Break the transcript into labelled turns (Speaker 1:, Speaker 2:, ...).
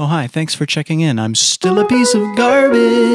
Speaker 1: Oh, hi, thanks for checking in. I'm still a piece of garbage.